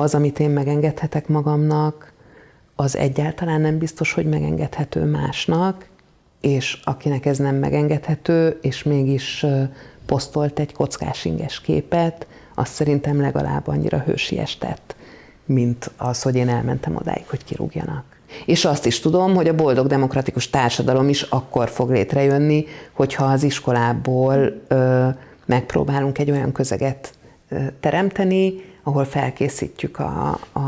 az, amit én megengedhetek magamnak, az egyáltalán nem biztos, hogy megengedhető másnak, és akinek ez nem megengedhető, és mégis posztolt egy kockás inges képet, azt szerintem legalább annyira hősies tett, mint az, hogy én elmentem odáig, hogy kirúgjanak. És azt is tudom, hogy a boldog demokratikus társadalom is akkor fog létrejönni, hogyha az iskolából ö, megpróbálunk egy olyan közeget ö, teremteni, ahol felkészítjük a, a,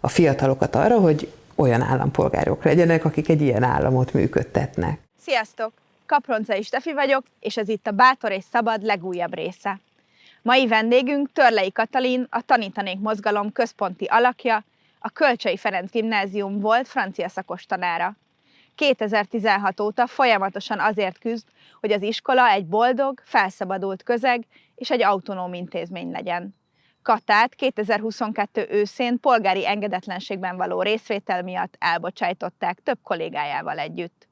a fiatalokat arra, hogy olyan állampolgárok legyenek, akik egy ilyen államot működtetnek. Sziasztok! Kaproncai Stefi vagyok, és ez itt a Bátor és Szabad legújabb része. Mai vendégünk Törlei Katalin, a Tanítanék Mozgalom központi alakja, a Kölcsei Ferenc Gimnázium volt francia szakos tanára. 2016 óta folyamatosan azért küzd, hogy az iskola egy boldog, felszabadult közeg és egy autonóm intézmény legyen. Katát 2022 őszén polgári engedetlenségben való részvétel miatt elbocsájtották több kollégájával együtt.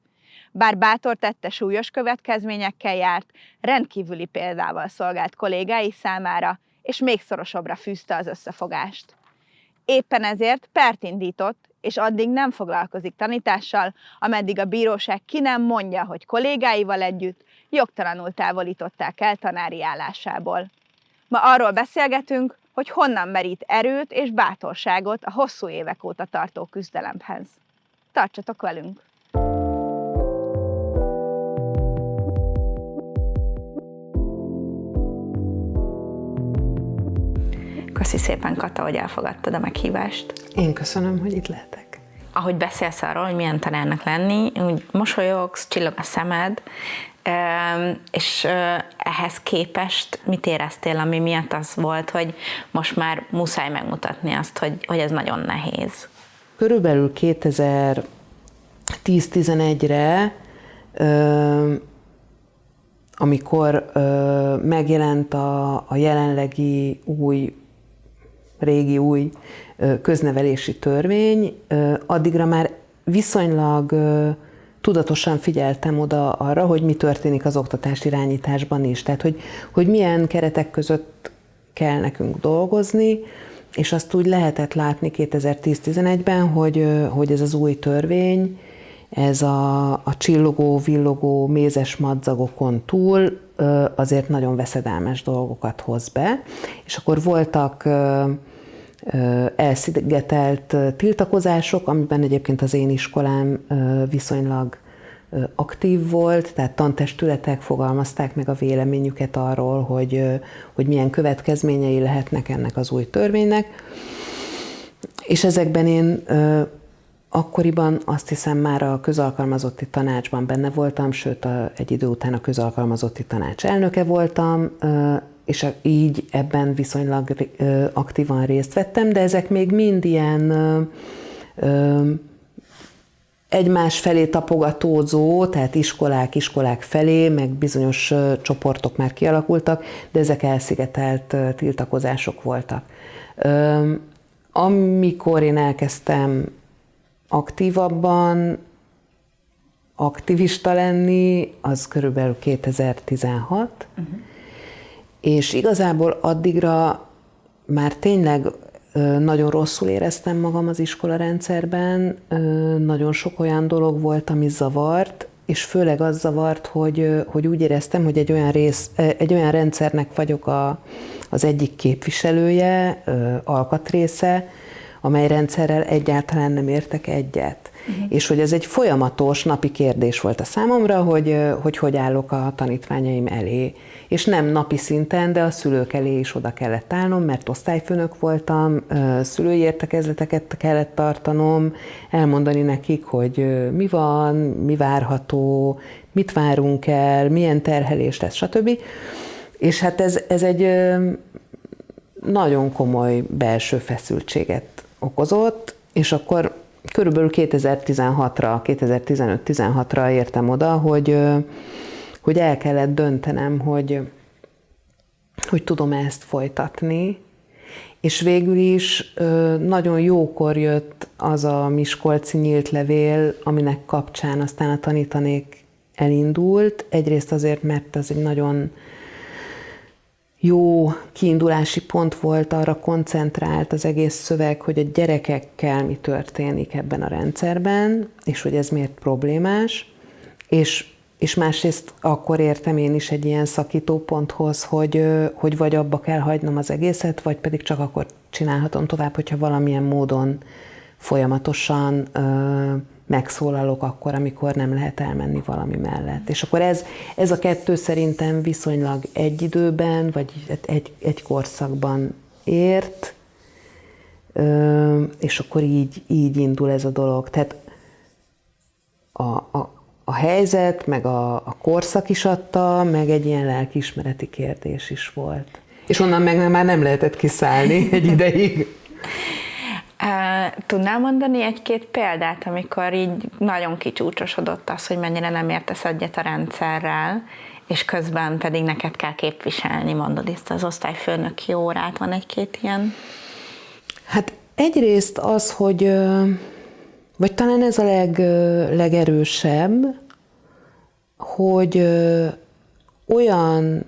Bár bátor tette súlyos következményekkel járt, rendkívüli példával szolgált kollégái számára, és még szorosabbra fűzte az összefogást. Éppen ezért pert indított, és addig nem foglalkozik tanítással, ameddig a bíróság ki nem mondja, hogy kollégáival együtt jogtalanul távolították el tanári állásából. Ma arról beszélgetünk, hogy honnan merít erőt és bátorságot a hosszú évek óta tartó küzdelemhez. Tartsatok velünk! Köszi szépen, Kata, hogy elfogadtad a meghívást. Én köszönöm, hogy itt lehetek. Ahogy beszélsz arról, hogy milyen tanárnak lenni, úgy mosolyogsz, csillog a szemed, és ehhez képest mit éreztél, ami miatt az volt, hogy most már muszáj megmutatni azt, hogy, hogy ez nagyon nehéz? Körülbelül 2010-11-re, amikor megjelent a, a jelenlegi új, régi új köznevelési törvény, addigra már viszonylag tudatosan figyeltem oda arra, hogy mi történik az oktatás irányításban is. Tehát, hogy, hogy milyen keretek között kell nekünk dolgozni, és azt úgy lehetett látni 2010-11-ben, hogy, hogy ez az új törvény, ez a, a csillogó, villogó, mézes madzagokon túl azért nagyon veszedelmes dolgokat hoz be. És akkor voltak elszigetelt tiltakozások, amiben egyébként az én iskolám viszonylag aktív volt, tehát tantestületek fogalmazták meg a véleményüket arról, hogy, hogy milyen következményei lehetnek ennek az új törvénynek. És ezekben én akkoriban azt hiszem már a közalkalmazotti tanácsban benne voltam, sőt a, egy idő után a közalkalmazotti tanács elnöke voltam, és így ebben viszonylag aktívan részt vettem, de ezek még mind ilyen egymás felé tapogatózó, tehát iskolák, iskolák felé, meg bizonyos csoportok már kialakultak, de ezek elszigetelt tiltakozások voltak. Amikor én elkezdtem aktívabban aktivista lenni, az körülbelül 2016, uh-huh és igazából addigra már tényleg nagyon rosszul éreztem magam az iskola rendszerben, nagyon sok olyan dolog volt, ami zavart, és főleg az zavart, hogy, hogy úgy éreztem, hogy egy olyan, rész, egy olyan rendszernek vagyok a, az egyik képviselője, alkatrésze, amely rendszerrel egyáltalán nem értek egyet. Uh-huh. És hogy ez egy folyamatos napi kérdés volt a számomra, hogy, hogy hogy állok a tanítványaim elé. És nem napi szinten, de a szülők elé is oda kellett állnom, mert osztályfőnök voltam, szülői értekezleteket kellett tartanom, elmondani nekik, hogy mi van, mi várható, mit várunk el, milyen terhelés lesz, stb. És hát ez, ez egy nagyon komoly belső feszültséget okozott, és akkor körülbelül 2016-ra, 2015-16-ra értem oda, hogy, hogy el kellett döntenem, hogy, hogy tudom ezt folytatni, és végül is nagyon jókor jött az a Miskolci nyílt levél, aminek kapcsán aztán a tanítanék elindult. Egyrészt azért, mert ez egy nagyon jó kiindulási pont volt, arra koncentrált az egész szöveg, hogy a gyerekekkel mi történik ebben a rendszerben, és hogy ez miért problémás, és, és másrészt akkor értem én is egy ilyen szakítóponthoz, hogy, hogy vagy abba kell hagynom az egészet, vagy pedig csak akkor csinálhatom tovább, hogyha valamilyen módon folyamatosan megszólalok akkor, amikor nem lehet elmenni valami mellett. És akkor ez, ez a kettő szerintem viszonylag egy időben, vagy egy, egy korszakban ért, és akkor így, így indul ez a dolog. Tehát a, a, a helyzet, meg a, a korszak is adta, meg egy ilyen lelkiismereti kérdés is volt. És onnan meg már nem lehetett kiszállni egy ideig. Tudnál mondani egy-két példát, amikor így nagyon kicsúcsosodott az, hogy mennyire nem értesz egyet a rendszerrel, és közben pedig neked kell képviselni, mondod ezt az osztályfőnöki órát, van egy-két ilyen? Hát egyrészt az, hogy, vagy talán ez a leg, legerősebb, hogy olyan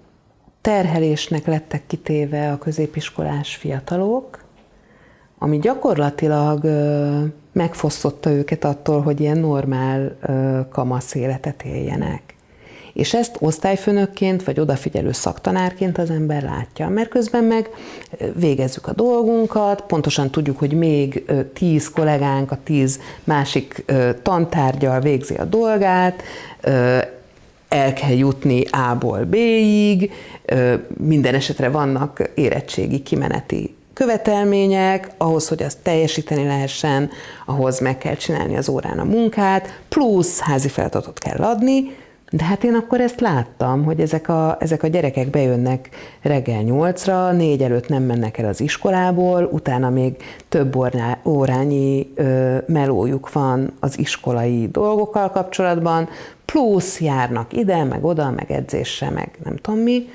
terhelésnek lettek kitéve a középiskolás fiatalok, ami gyakorlatilag megfosztotta őket attól, hogy ilyen normál kamasz életet éljenek. És ezt osztályfőnökként vagy odafigyelő szaktanárként az ember látja, mert közben meg végezzük a dolgunkat, pontosan tudjuk, hogy még tíz kollégánk a tíz másik tantárgyal végzi a dolgát, el kell jutni A-ból B-ig, minden esetre vannak érettségi kimeneti követelmények, ahhoz, hogy azt teljesíteni lehessen, ahhoz meg kell csinálni az órán a munkát, plusz házi feladatot kell adni, de hát én akkor ezt láttam, hogy ezek a, ezek a gyerekek bejönnek reggel nyolcra, négy előtt nem mennek el az iskolából, utána még több órányi ö, melójuk van az iskolai dolgokkal kapcsolatban, plusz járnak ide, meg oda, meg edzésre, meg nem tudom mi.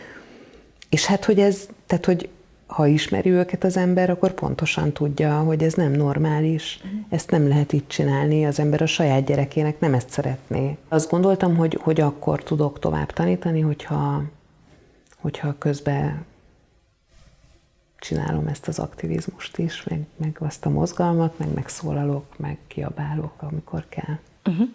És hát, hogy ez, tehát, hogy ha ismeri őket az ember, akkor pontosan tudja, hogy ez nem normális, uh-huh. ezt nem lehet így csinálni, az ember a saját gyerekének nem ezt szeretné. Azt gondoltam, hogy, hogy akkor tudok tovább tanítani, hogyha, hogyha közben csinálom ezt az aktivizmust is, meg, meg azt a mozgalmat, meg megszólalok, meg kiabálok, amikor kell. Uh-huh.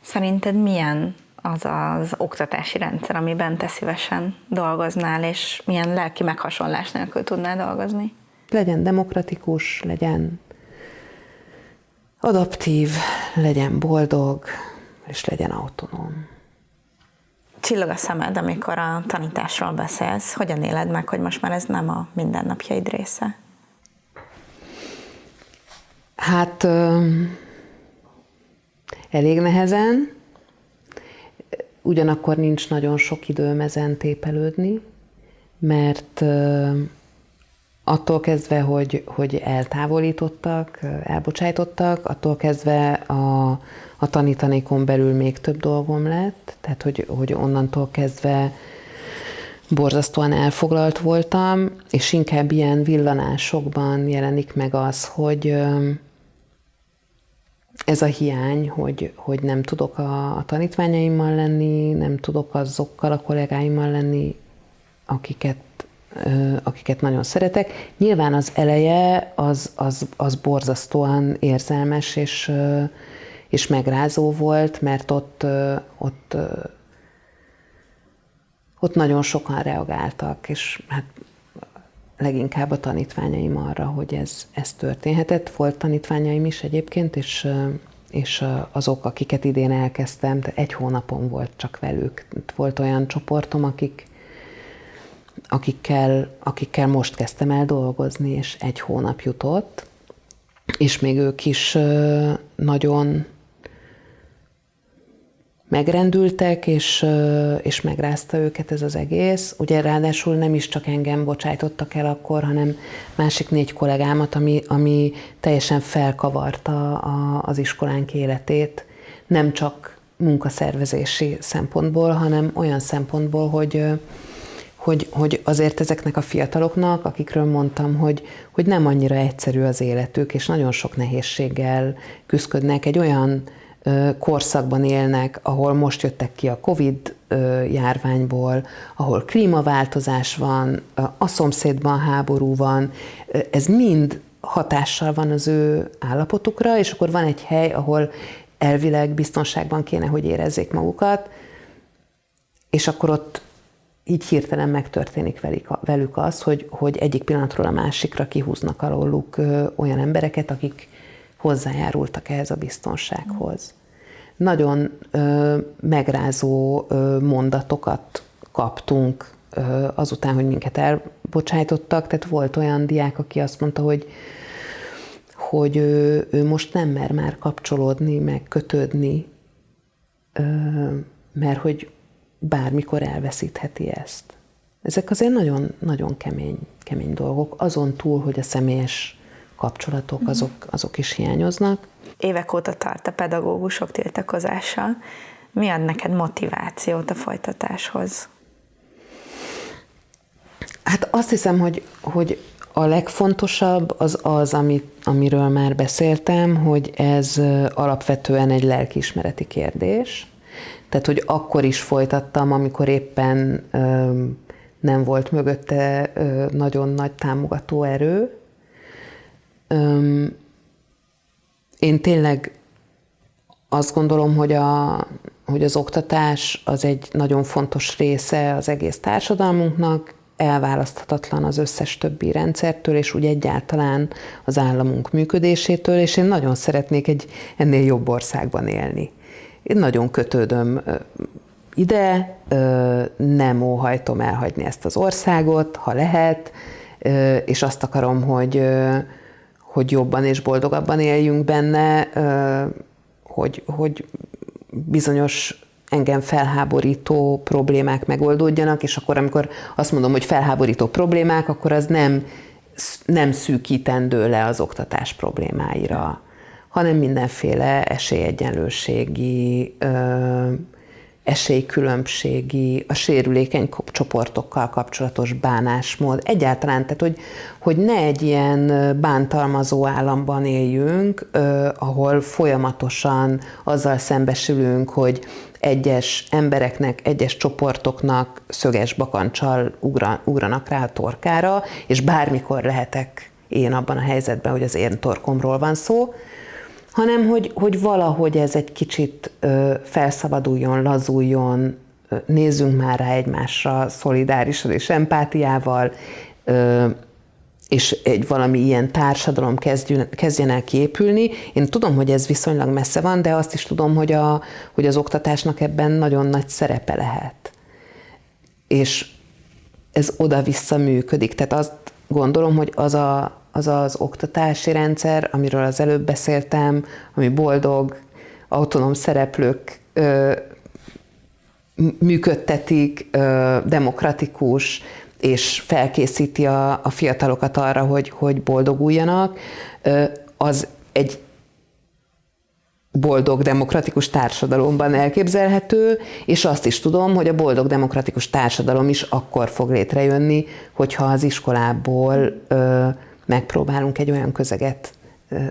Szerinted milyen az az oktatási rendszer, amiben te szívesen dolgoznál, és milyen lelki meghasonlás nélkül tudnál dolgozni? Legyen demokratikus, legyen adaptív, legyen boldog, és legyen autonóm. Csillog a szemed, amikor a tanításról beszélsz. Hogyan éled meg, hogy most már ez nem a mindennapjaid része? Hát elég nehezen, ugyanakkor nincs nagyon sok időm ezen tépelődni, mert attól kezdve, hogy, hogy eltávolítottak, elbocsájtottak, attól kezdve a, a tanítanékon belül még több dolgom lett, tehát hogy, hogy onnantól kezdve borzasztóan elfoglalt voltam, és inkább ilyen villanásokban jelenik meg az, hogy, ez a hiány, hogy, hogy nem tudok a, a tanítványaimmal lenni, nem tudok azokkal a kollégáimmal lenni, akiket, akiket nagyon szeretek. Nyilván az eleje az, az, az borzasztóan érzelmes és, és megrázó volt, mert ott, ott, ott nagyon sokan reagáltak, és hát leginkább a tanítványaim arra, hogy ez, ez történhetett. Volt tanítványaim is egyébként, és, és azok, akiket idén elkezdtem, egy hónapon volt csak velük. Volt olyan csoportom, akik, akikkel, akikkel most kezdtem el dolgozni, és egy hónap jutott, és még ők is nagyon megrendültek, és, és megrázta őket ez az egész. Ugye ráadásul nem is csak engem bocsájtottak el akkor, hanem másik négy kollégámat, ami, ami teljesen felkavarta a, az iskolánk életét. Nem csak munkaszervezési szempontból, hanem olyan szempontból, hogy, hogy, hogy azért ezeknek a fiataloknak, akikről mondtam, hogy, hogy nem annyira egyszerű az életük, és nagyon sok nehézséggel küzdködnek egy olyan korszakban élnek, ahol most jöttek ki a Covid járványból, ahol klímaváltozás van, a szomszédban háború van, ez mind hatással van az ő állapotukra, és akkor van egy hely, ahol elvileg biztonságban kéne, hogy érezzék magukat, és akkor ott így hirtelen megtörténik velük az, hogy, hogy egyik pillanatról a másikra kihúznak alóluk olyan embereket, akik hozzájárultak ehhez a biztonsághoz. Nagyon ö, megrázó ö, mondatokat kaptunk ö, azután, hogy minket elbocsájtottak, tehát volt olyan diák, aki azt mondta, hogy hogy ő, ő most nem mer már kapcsolódni, meg kötődni, mert hogy bármikor elveszítheti ezt. Ezek azért nagyon, nagyon kemény, kemény dolgok, azon túl, hogy a személyes kapcsolatok mhm. azok, azok is hiányoznak. Évek óta tart a pedagógusok tiltakozása. Mi ad neked motivációt a folytatáshoz? Hát azt hiszem, hogy, hogy a legfontosabb az az, amit, amiről már beszéltem, hogy ez alapvetően egy lelkiismereti kérdés. Tehát, hogy akkor is folytattam, amikor éppen ö, nem volt mögötte ö, nagyon nagy támogató erő, én tényleg azt gondolom, hogy, a, hogy az oktatás az egy nagyon fontos része az egész társadalmunknak, elválaszthatatlan az összes többi rendszertől, és úgy egyáltalán az államunk működésétől, és én nagyon szeretnék egy ennél jobb országban élni. Én nagyon kötődöm ide, nem óhajtom elhagyni ezt az országot, ha lehet, és azt akarom, hogy, hogy jobban és boldogabban éljünk benne, hogy, hogy bizonyos engem felháborító problémák megoldódjanak, és akkor, amikor azt mondom, hogy felháborító problémák, akkor az nem, nem szűkítendő le az oktatás problémáira, hanem mindenféle esélyegyenlőségi, esélykülönbségi, a sérülékeny csoportokkal kapcsolatos bánásmód, egyáltalán, tehát hogy, hogy ne egy ilyen bántalmazó államban éljünk, ahol folyamatosan azzal szembesülünk, hogy egyes embereknek, egyes csoportoknak szöges bakancsal ugran, ugranak rá a torkára, és bármikor lehetek én abban a helyzetben, hogy az én torkomról van szó, hanem hogy, hogy valahogy ez egy kicsit felszabaduljon, lazuljon, nézzünk már rá egymásra szolidárisan és empátiával, és egy valami ilyen társadalom kezdjön, kezdjen el kiépülni. Én tudom, hogy ez viszonylag messze van, de azt is tudom, hogy, a, hogy az oktatásnak ebben nagyon nagy szerepe lehet. És ez oda-vissza működik. Tehát azt gondolom, hogy az a, az az oktatási rendszer, amiről az előbb beszéltem, ami boldog, autonóm szereplők ö, működtetik, ö, demokratikus, és felkészíti a, a fiatalokat arra, hogy, hogy boldoguljanak, ö, az egy boldog demokratikus társadalomban elképzelhető, és azt is tudom, hogy a boldog demokratikus társadalom is akkor fog létrejönni, hogyha az iskolából ö, megpróbálunk egy olyan közeget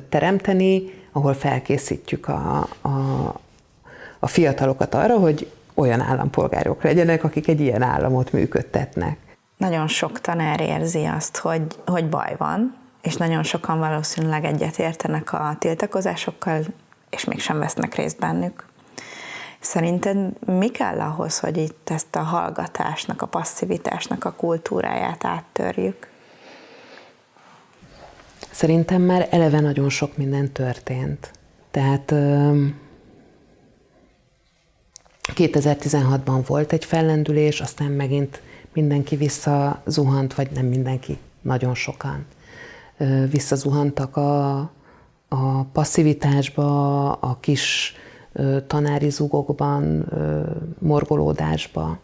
teremteni, ahol felkészítjük a, a, a fiatalokat arra, hogy olyan állampolgárok legyenek, akik egy ilyen államot működtetnek. Nagyon sok tanár érzi azt, hogy, hogy baj van, és nagyon sokan valószínűleg egyetértenek a tiltakozásokkal, és mégsem vesznek részt bennük. Szerinted mi kell ahhoz, hogy itt ezt a hallgatásnak, a passzivitásnak a kultúráját áttörjük? Szerintem már eleve nagyon sok minden történt. Tehát 2016-ban volt egy fellendülés, aztán megint mindenki visszazuhant, vagy nem mindenki, nagyon sokan visszazuhantak a, a passzivitásba, a kis tanári zugokban, morgolódásba.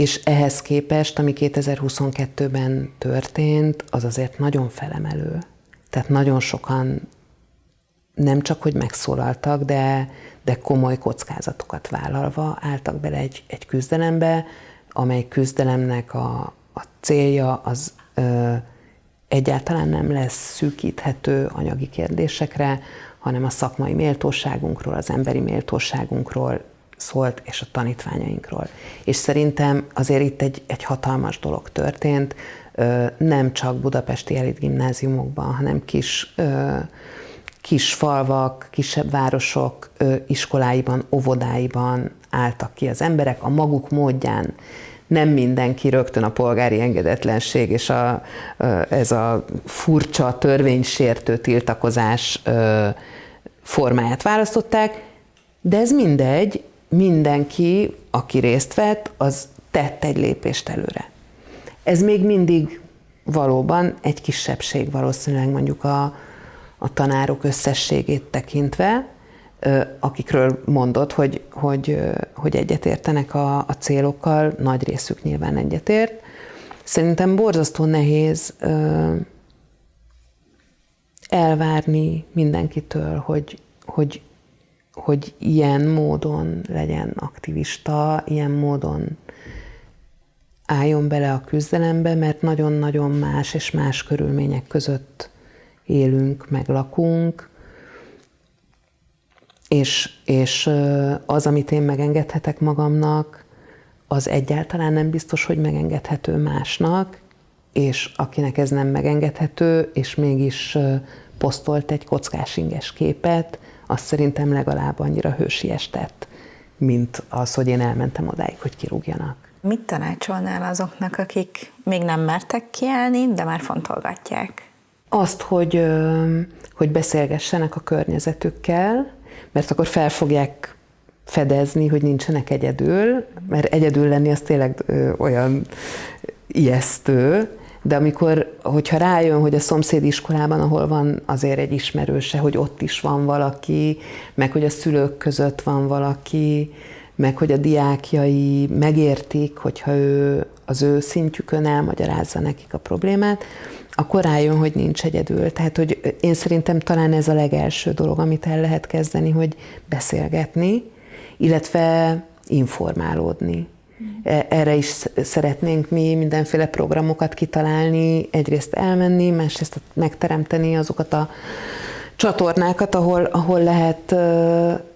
És ehhez képest, ami 2022-ben történt, az azért nagyon felemelő. Tehát nagyon sokan nem csak, hogy megszólaltak, de, de komoly kockázatokat vállalva álltak bele egy, egy küzdelembe, amely küzdelemnek a, a célja az ö, egyáltalán nem lesz szűkíthető anyagi kérdésekre, hanem a szakmai méltóságunkról, az emberi méltóságunkról szólt, és a tanítványainkról. És szerintem azért itt egy, egy hatalmas dolog történt, nem csak budapesti elit gimnáziumokban, hanem kis, kis falvak, kisebb városok iskoláiban, óvodáiban álltak ki az emberek a maguk módján. Nem mindenki rögtön a polgári engedetlenség és a, ez a furcsa törvénysértő tiltakozás formáját választották, de ez mindegy, mindenki, aki részt vett, az tett egy lépést előre. Ez még mindig valóban egy kisebbség valószínűleg mondjuk a, a tanárok összességét tekintve, akikről mondod, hogy, hogy, hogy egyetértenek a, a célokkal, nagy részük nyilván egyetért. Szerintem borzasztó nehéz elvárni mindenkitől, hogy, hogy, hogy ilyen módon legyen aktivista, ilyen módon álljon bele a küzdelembe, mert nagyon-nagyon más és más körülmények között élünk, meg lakunk, és, és az, amit én megengedhetek magamnak, az egyáltalán nem biztos, hogy megengedhető másnak, és akinek ez nem megengedhető, és mégis posztolt egy kockás inges képet, azt szerintem legalább annyira hősies tett, mint az, hogy én elmentem odáig, hogy kirúgjanak. Mit tanácsolnál azoknak, akik még nem mertek kiállni, de már fontolgatják? Azt, hogy, hogy beszélgessenek a környezetükkel, mert akkor fel fogják fedezni, hogy nincsenek egyedül, mert egyedül lenni az tényleg olyan ijesztő, de amikor, hogyha rájön, hogy a szomszédiskolában, ahol van azért egy ismerőse, hogy ott is van valaki, meg hogy a szülők között van valaki, meg hogy a diákjai megértik, hogyha ő az ő szintjükön elmagyarázza nekik a problémát, akkor rájön, hogy nincs egyedül. Tehát, hogy én szerintem talán ez a legelső dolog, amit el lehet kezdeni, hogy beszélgetni, illetve informálódni. E, erre is szeretnénk mi mindenféle programokat kitalálni, egyrészt elmenni, másrészt megteremteni azokat a csatornákat, ahol, ahol lehet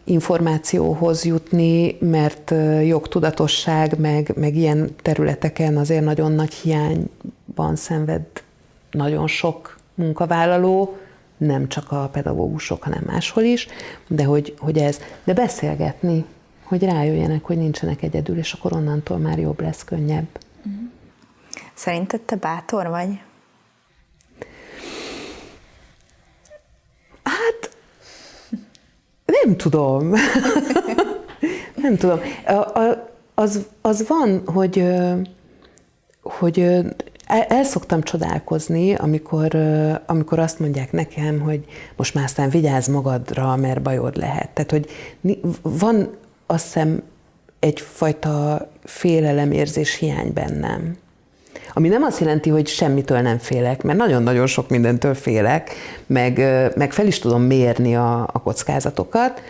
információhoz jutni, mert jogtudatosság, meg, meg ilyen területeken azért nagyon nagy hiányban szenved nagyon sok munkavállaló, nem csak a pedagógusok, hanem máshol is, de hogy, hogy ez, de beszélgetni, hogy rájöjjenek, hogy nincsenek egyedül, és akkor onnantól már jobb lesz, könnyebb. Szerinted te bátor vagy? Hát, nem tudom. nem tudom. A, a, az, az van, hogy, hogy el, el szoktam csodálkozni, amikor, amikor azt mondják nekem, hogy most már aztán vigyázz magadra, mert bajod lehet. Tehát, hogy van azt hiszem egyfajta félelemérzés hiány bennem. Ami nem azt jelenti, hogy semmitől nem félek, mert nagyon-nagyon sok mindentől félek, meg, meg fel is tudom mérni a, a kockázatokat,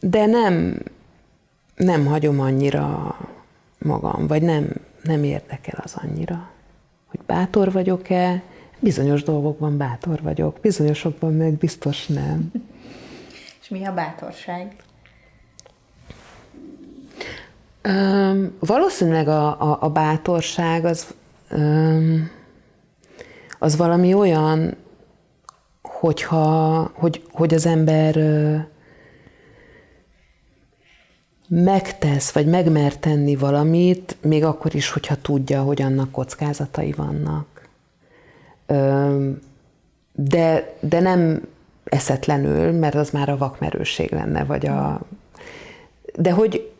de nem, nem hagyom annyira magam, vagy nem, nem érdekel az annyira, hogy bátor vagyok-e, bizonyos dolgokban bátor vagyok, bizonyosokban meg biztos nem. És mi a bátorság? Um, valószínűleg a, a, a bátorság az, um, az valami olyan, hogyha, hogy, hogy az ember uh, megtesz, vagy megmer tenni valamit, még akkor is, hogyha tudja, hogy annak kockázatai vannak. Um, de, de nem eszetlenül, mert az már a vakmerőség lenne, vagy a... De hogy,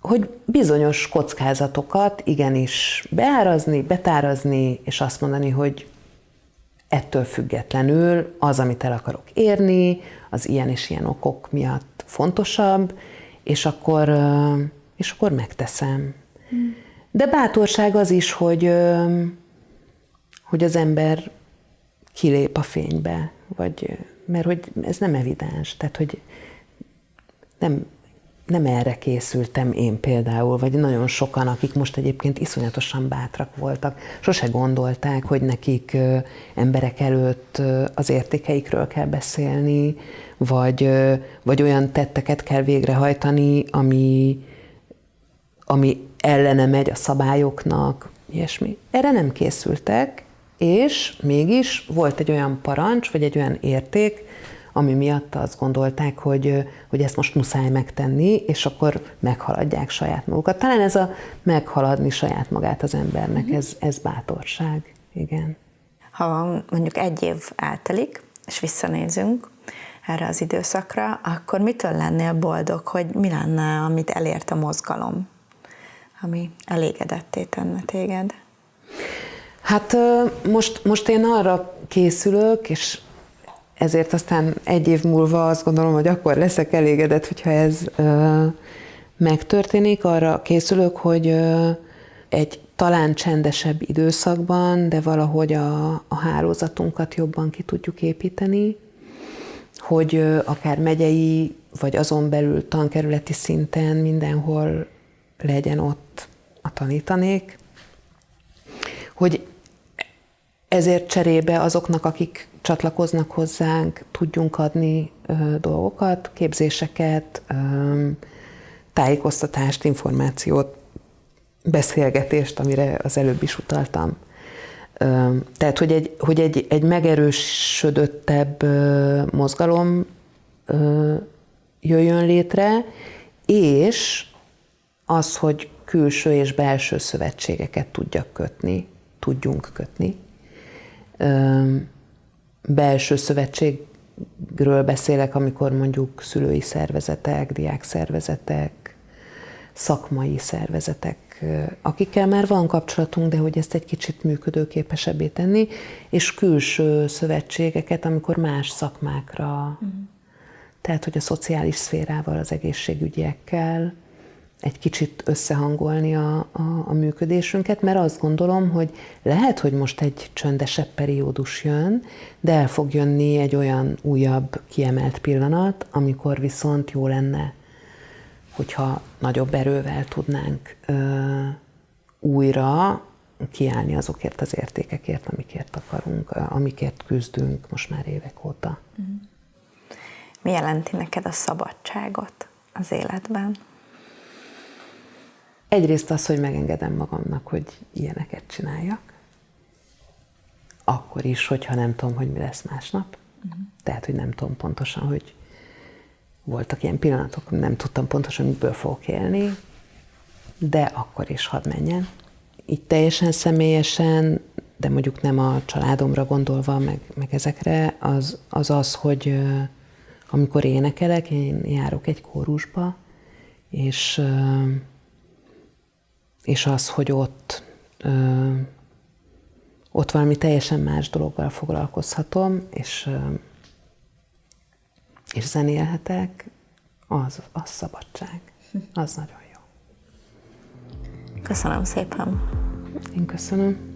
hogy bizonyos kockázatokat igenis beárazni, betárazni, és azt mondani, hogy ettől függetlenül az, amit el akarok érni, az ilyen és ilyen okok miatt fontosabb, és akkor, és akkor megteszem. De bátorság az is, hogy, hogy az ember kilép a fénybe, vagy, mert hogy ez nem evidens, tehát hogy nem nem erre készültem én például, vagy nagyon sokan, akik most egyébként iszonyatosan bátrak voltak, sose gondolták, hogy nekik emberek előtt az értékeikről kell beszélni, vagy, vagy olyan tetteket kell végrehajtani, ami, ami ellene megy a szabályoknak, ilyesmi. Erre nem készültek, és mégis volt egy olyan parancs, vagy egy olyan érték, ami miatt azt gondolták, hogy, hogy ezt most muszáj megtenni, és akkor meghaladják saját magukat. Talán ez a meghaladni saját magát az embernek, mhm. ez, ez bátorság. Igen. Ha mondjuk egy év eltelik, és visszanézünk erre az időszakra, akkor mitől lennél boldog, hogy mi lenne, amit elért a mozgalom, ami elégedetté tenne téged? Hát most, most én arra készülök, és ezért aztán egy év múlva azt gondolom, hogy akkor leszek elégedett, hogyha ez ö, megtörténik. Arra készülök, hogy ö, egy talán csendesebb időszakban, de valahogy a, a hálózatunkat jobban ki tudjuk építeni, hogy ö, akár megyei, vagy azon belül tankerületi szinten mindenhol legyen ott a tanítanék, hogy ezért cserébe azoknak, akik csatlakoznak hozzánk, tudjunk adni ö, dolgokat, képzéseket, ö, tájékoztatást, információt, beszélgetést, amire az előbb is utaltam. Ö, tehát, hogy egy, hogy egy, egy megerősödöttebb ö, mozgalom ö, jöjjön létre, és az, hogy külső és belső szövetségeket tudjak kötni, tudjunk kötni belső szövetségről beszélek, amikor mondjuk szülői szervezetek, diák szervezetek, szakmai szervezetek, akikkel már van kapcsolatunk, de hogy ezt egy kicsit működőképesebbé tenni, és külső szövetségeket, amikor más szakmákra, mm. tehát hogy a szociális szférával, az egészségügyekkel, egy kicsit összehangolni a, a, a működésünket, mert azt gondolom, hogy lehet, hogy most egy csöndesebb periódus jön, de el fog jönni egy olyan újabb, kiemelt pillanat, amikor viszont jó lenne, hogyha nagyobb erővel tudnánk ö, újra kiállni azokért az értékekért, amikért akarunk, amikért küzdünk most már évek óta. Mi jelenti neked a szabadságot az életben? Egyrészt az, hogy megengedem magamnak, hogy ilyeneket csináljak. Akkor is, hogyha nem tudom, hogy mi lesz másnap. Uh-huh. Tehát, hogy nem tudom pontosan, hogy voltak ilyen pillanatok, nem tudtam pontosan, miből fogok élni, de akkor is hadd menjen. Így teljesen személyesen, de mondjuk nem a családomra gondolva, meg, meg ezekre, az, az az, hogy amikor énekelek, én járok egy kórusba, és és az, hogy ott, ö, ott valami teljesen más dologgal foglalkozhatom, és, ö, és zenélhetek, az, az szabadság. Az nagyon jó. Köszönöm szépen. Én köszönöm.